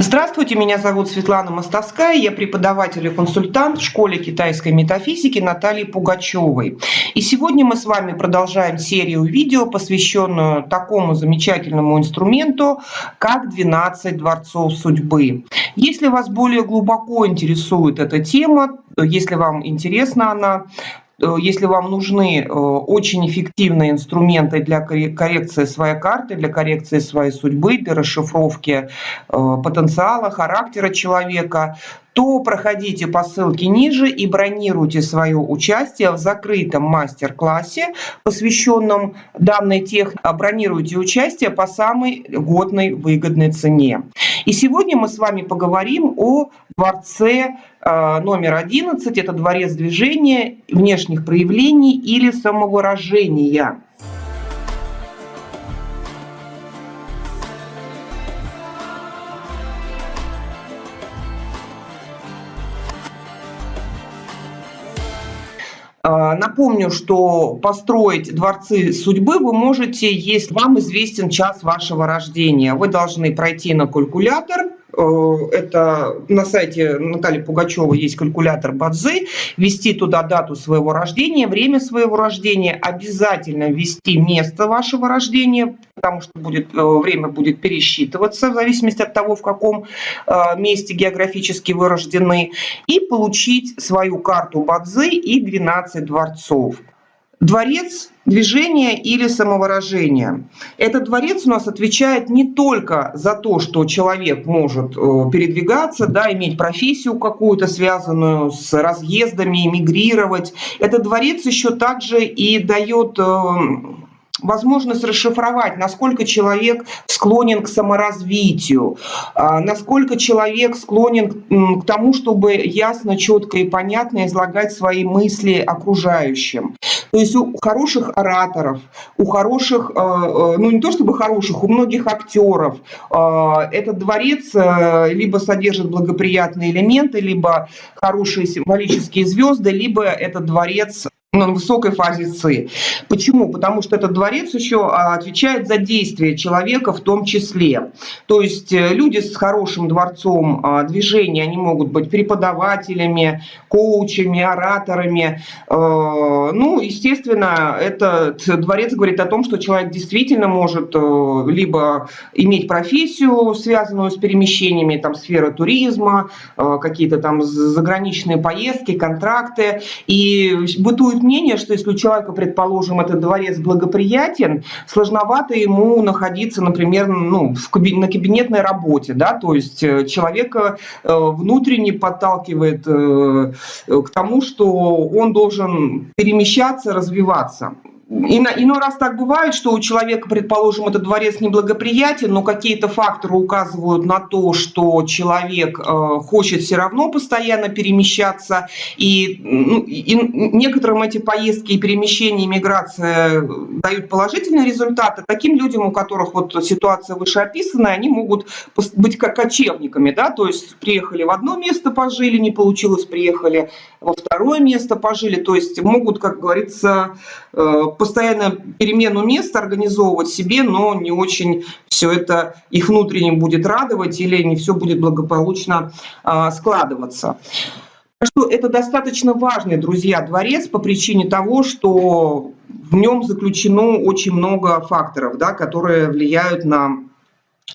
Здравствуйте, меня зовут Светлана Мостовская, я преподаватель и консультант в школе китайской метафизики Натальи Пугачевой. И сегодня мы с вами продолжаем серию видео, посвященную такому замечательному инструменту, как 12 дворцов судьбы. Если вас более глубоко интересует эта тема, если вам интересна она, если вам нужны э, очень эффективные инструменты для коррекции своей карты, для коррекции своей судьбы, для расшифровки э, потенциала, характера человека, то проходите по ссылке ниже и бронируйте свое участие в закрытом мастер-классе, посвященном данной технике. Бронируйте участие по самой годной выгодной цене. И сегодня мы с вами поговорим о дворце э, номер 11. Это дворец движения, внешних проявлений или самовыражения. Напомню, что построить дворцы судьбы вы можете, если вам известен час вашего рождения. Вы должны пройти на калькулятор, это на сайте Натальи Пугачевой есть калькулятор Бадзи, ввести туда дату своего рождения, время своего рождения, обязательно ввести место вашего рождения, потому что будет, э, время будет пересчитываться в зависимости от того, в каком э, месте географически вы рождены, и получить свою карту Бадзи и 12 дворцов. Дворец движения или самовыражения. Этот дворец у нас отвечает не только за то, что человек может э, передвигаться, да, иметь профессию какую-то, связанную с разъездами, эмигрировать. Этот дворец еще также и дает э, возможность расшифровать, насколько человек склонен к саморазвитию, а, насколько человек склонен к тому, чтобы ясно, четко и понятно излагать свои мысли окружающим. То есть у хороших ораторов, у хороших, э, э, ну не то чтобы хороших, у многих актеров э, этот дворец либо содержит благоприятные элементы, либо хорошие символические звезды, либо этот дворец на высокой фазе ЦИ. Почему? Потому что этот дворец еще а, отвечает за действия человека в том числе. То есть э, люди с хорошим дворцом а, движения, они могут быть преподавателями, коучами, ораторами. Э, ну, естественно, этот дворец говорит о том, что человек действительно может э, либо иметь профессию, связанную с перемещениями, там, сфера туризма, какие-то там заграничные поездки, контракты. И бытует существует мнение, что если у человека, предположим, этот дворец благоприятен, сложновато ему находиться, например, ну, в кабин, на кабинетной работе, да, то есть э, человека э, внутренне подталкивает э, к тому, что он должен перемещаться, развиваться. Иной раз так бывает, что у человека, предположим, этот дворец неблагоприятен, но какие-то факторы указывают на то, что человек э, хочет все равно постоянно перемещаться, и, ну, и некоторым эти поездки и перемещения, миграция дают положительные результаты. Таким людям, у которых вот ситуация вышеописанная, они могут быть как кочевниками, да, то есть приехали в одно место, пожили, не получилось, приехали во второе место, пожили, то есть могут, как говорится, э, постоянно перемену места организовывать себе, но не очень все это их внутренне будет радовать или не все будет благополучно а, складываться. Что это достаточно важный, друзья, дворец по причине того, что в нем заключено очень много факторов, да, которые влияют на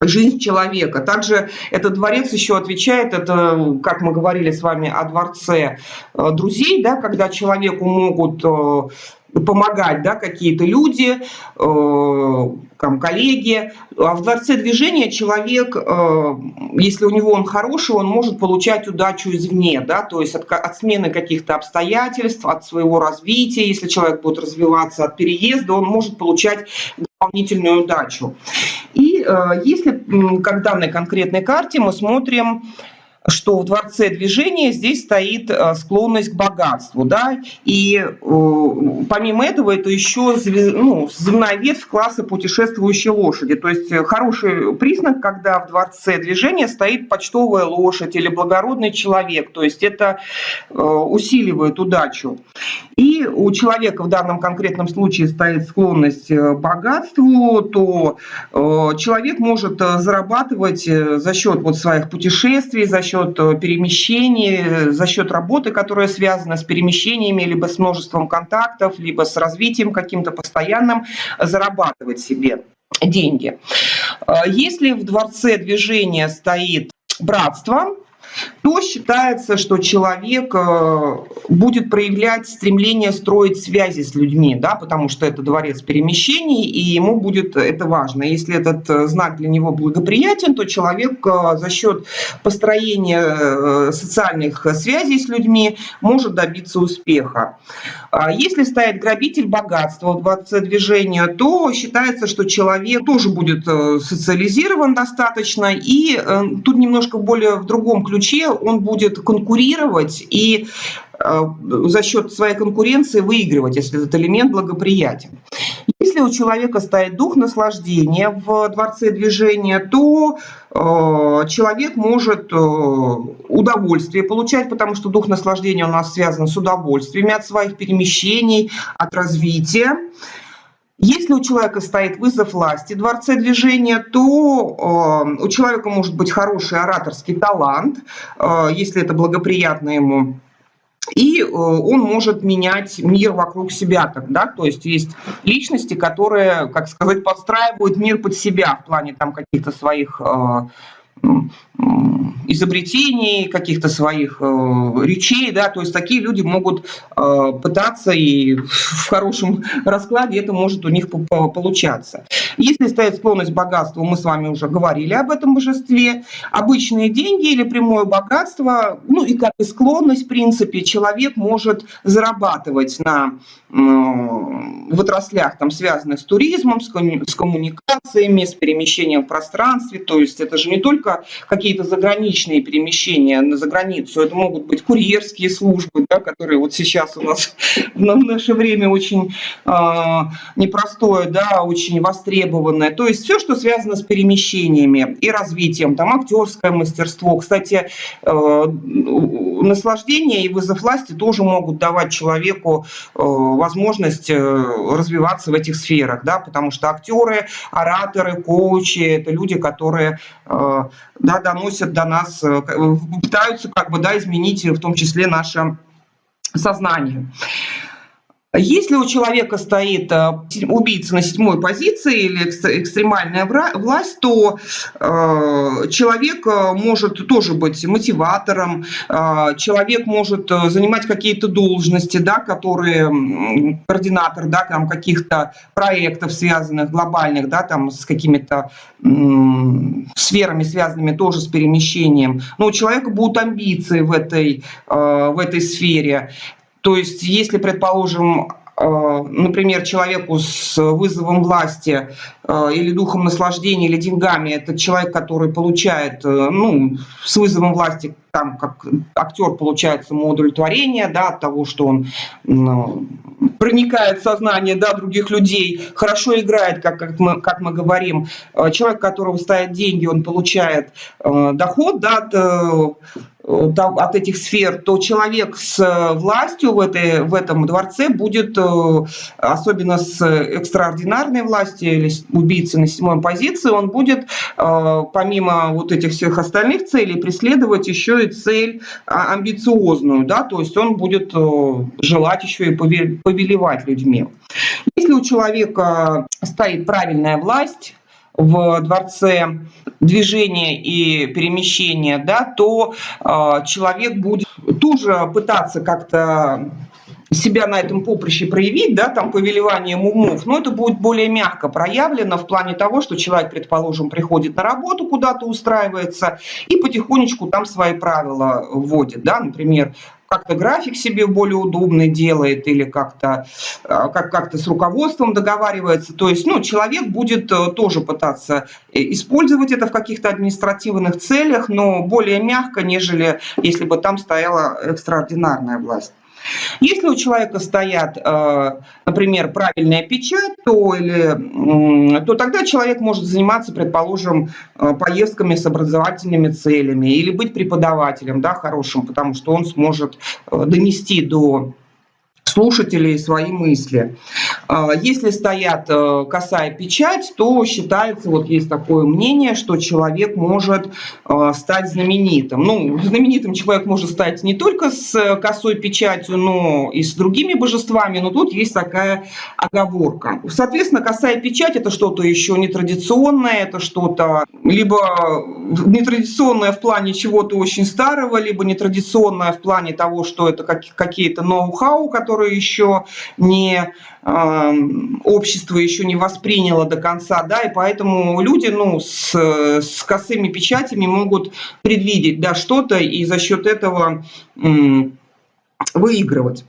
жизнь человека. Также этот дворец еще отвечает, это, как мы говорили с вами о дворце э, друзей, да, когда человеку могут э, помогать да, какие-то люди, э, там, коллеги. А в дворце движения человек, э, если у него он хороший, он может получать удачу извне, да, то есть от, от смены каких-то обстоятельств, от своего развития. Если человек будет развиваться от переезда, он может получать дополнительную удачу. И э, если, как данной конкретной карте, мы смотрим что в дворце движения здесь стоит э, склонность к богатству, да, и э, помимо этого это еще ну, земная ветвь класса путешествующей лошади, то есть э, хороший признак, когда в дворце движения стоит почтовая лошадь или благородный человек, то есть это усиливает удачу. И у человека в данном конкретном случае стоит склонность к богатству, то человек может зарабатывать за счет вот своих путешествий, за счет счет э, перемещений, э, за счет работы, которая связана с перемещениями, либо с множеством контактов, либо с развитием каким-то постоянным, зарабатывать себе деньги. Э, если в дворце движения стоит братство, то считается, что человек э, будет проявлять стремление строить связи с людьми, да, потому что это дворец перемещений, и ему будет это важно. Если этот э, знак для него благоприятен, то человек э, за счет построения социальных связей с людьми может добиться успеха. А если стоит грабитель богатства в дворце движения, то считается, что человек тоже будет социализирован достаточно, и тут немножко более в другом ключе он будет конкурировать и э, за счет своей конкуренции выигрывать, если этот элемент благоприятен. Если у человека стоит дух наслаждения в дворце движения, то э, человек может э, удовольствие получать, потому что дух наслаждения у нас связан с удовольствиями от своих перемещений, от развития. Если у человека стоит вызов власти, дворце движения, то э, у человека может быть хороший ораторский талант, э, если это благоприятно ему. И э, он может менять мир вокруг себя тогда, то есть есть личности, которые, как сказать, подстраивают мир под себя в плане там каких-то своих э, изобретений, каких-то своих э, речей, да, то есть такие люди могут э, пытаться и в хорошем раскладе это может у них получаться. Если стоит склонность к богатству, мы с вами уже говорили об этом божестве, обычные деньги или прямое богатство, ну и как и склонность, в принципе, человек может зарабатывать на в отраслях, там, связанных с туризмом, с коммуникациями, с перемещением в пространстве, то есть это же не только какие-то заграничные перемещения на заграницу, это могут быть курьерские службы, да, которые вот сейчас у нас в наше время очень э, непростое, да, очень востребованное. То есть все, что связано с перемещениями и развитием, там актерское мастерство. Кстати, э, наслаждение и вызов власти тоже могут давать человеку э, возможность э, развиваться в этих сферах, да, потому что актеры, ораторы, коучи – это люди, которые да, доносят до нас, пытаются как бы, да, изменить в том числе наше сознание. Если у человека стоит э, убийца на седьмой позиции или экстремальная власть, то э, человек э, может тоже быть мотиватором, человек может занимать какие-то должности, да, которые координатор да, там, каких-то проектов, связанных глобальных, да, там, с какими-то сферами, связанными тоже с перемещением. Но у человека будут амбиции в этой, в этой сфере. То есть, если, предположим, э, например, человеку с вызовом власти э, или духом наслаждения, или деньгами, это человек, который получает, э, ну, с вызовом власти, там, как актер получает самоудовлетворение, да, от того, что он ну, проникает в сознание, да, других людей, хорошо играет, как, как, мы, как мы говорим. Человек, которого стоят деньги, он получает доход, да, от от этих сфер, то человек с э, властью в, этой, в этом дворце будет, э, особенно с экстраординарной властью или убийцы на седьмой позиции, он будет э, помимо вот этих всех остальных целей преследовать еще и цель а, амбициозную, да, то есть он будет желать еще и повелевать людьми. Если у человека стоит правильная власть, в дворце движения и перемещения, да, то э, человек будет тоже пытаться как-то себя на этом поприще проявить, да, там повелеванием умов, но это будет более мягко проявлено в плане того, что человек, предположим, приходит на работу, куда-то устраивается и потихонечку там свои правила вводит, да, например, как-то график себе более удобный делает или как-то а, как, как с руководством договаривается. То есть ну, человек будет э, тоже пытаться э, использовать это в каких-то административных целях, но более мягко, нежели если бы там стояла экстраординарная власть. Если у человека стоят, э, например, правильная печать, то, или, то тогда человек может заниматься, предположим, э, поездками с образовательными целями или быть преподавателем да, хорошим, потому что он сможет э, донести до слушателей свои мысли. А, если стоят э, косая печать, то считается, вот есть такое мнение, что человек может э, стать знаменитым. Ну, знаменитым человек может стать не только с косой печатью, но и с другими божествами, но тут есть такая оговорка. Соответственно, косая печать – это что-то еще нетрадиционное, это что-то либо нетрадиционное в плане чего-то очень старого, либо нетрадиционное в плане того, что это какие-то ноу-хау, которые еще не общество еще не восприняло до конца, да, и поэтому люди, ну, с, с косыми печатями могут предвидеть, да, что-то и за счет этого выигрывать.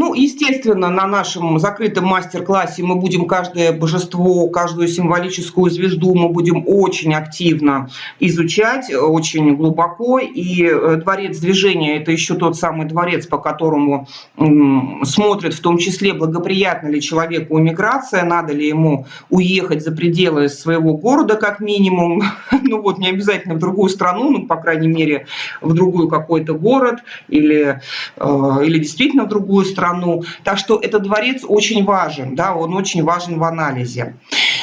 Ну, естественно, на нашем закрытом мастер-классе мы будем каждое божество, каждую символическую звезду мы будем очень активно изучать, очень глубоко. И э, дворец движения – это еще тот самый дворец, по которому смотрят в том числе, благоприятна ли человеку иммиграция, надо ли ему уехать за пределы своего города как минимум. Ну вот, не обязательно в другую страну, ну, по крайней мере, в другой какой-то город или, э, или действительно в другую другую страну. Так что этот дворец очень важен, да, он очень важен в анализе.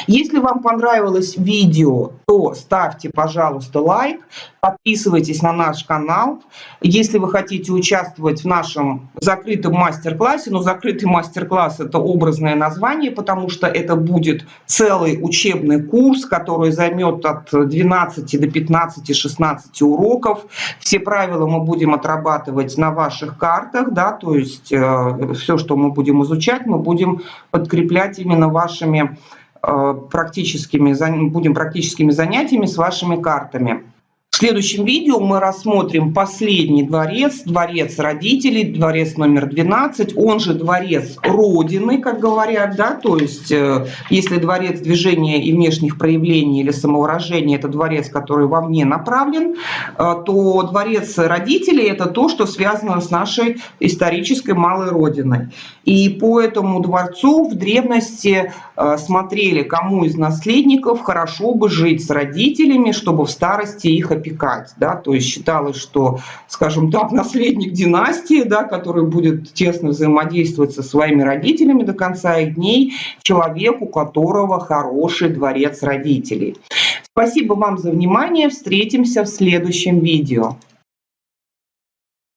Если вам понравилось видео, то ставьте, пожалуйста, лайк, подписывайтесь на наш канал. Если вы хотите участвовать в нашем закрытом мастер-классе, но закрытый мастер-класс – это образное название, потому что это будет целый учебный курс, который займет от 12 до 15-16 уроков. Все правила мы будем отрабатывать на ваших картах, да, то есть э, все, что мы будем изучать, мы будем подкреплять именно вашими практическими, будем практическими занятиями с вашими картами. Следующем видео мы рассмотрим последний дворец, дворец родителей, дворец номер 12, он же дворец Родины, как говорят, да, то есть э, если дворец движения и внешних проявлений или самовыражения, это дворец, который вовне направлен, э, то дворец родителей это то, что связано с нашей исторической малой Родиной. И по этому дворцу в древности э, смотрели, кому из наследников хорошо бы жить с родителями, чтобы в старости их опекать опекать, да, то есть считалось, что, скажем так, наследник династии, да, который будет тесно взаимодействовать со своими родителями до конца их дней, человек, у которого хороший дворец родителей. Спасибо вам за внимание, встретимся в следующем видео.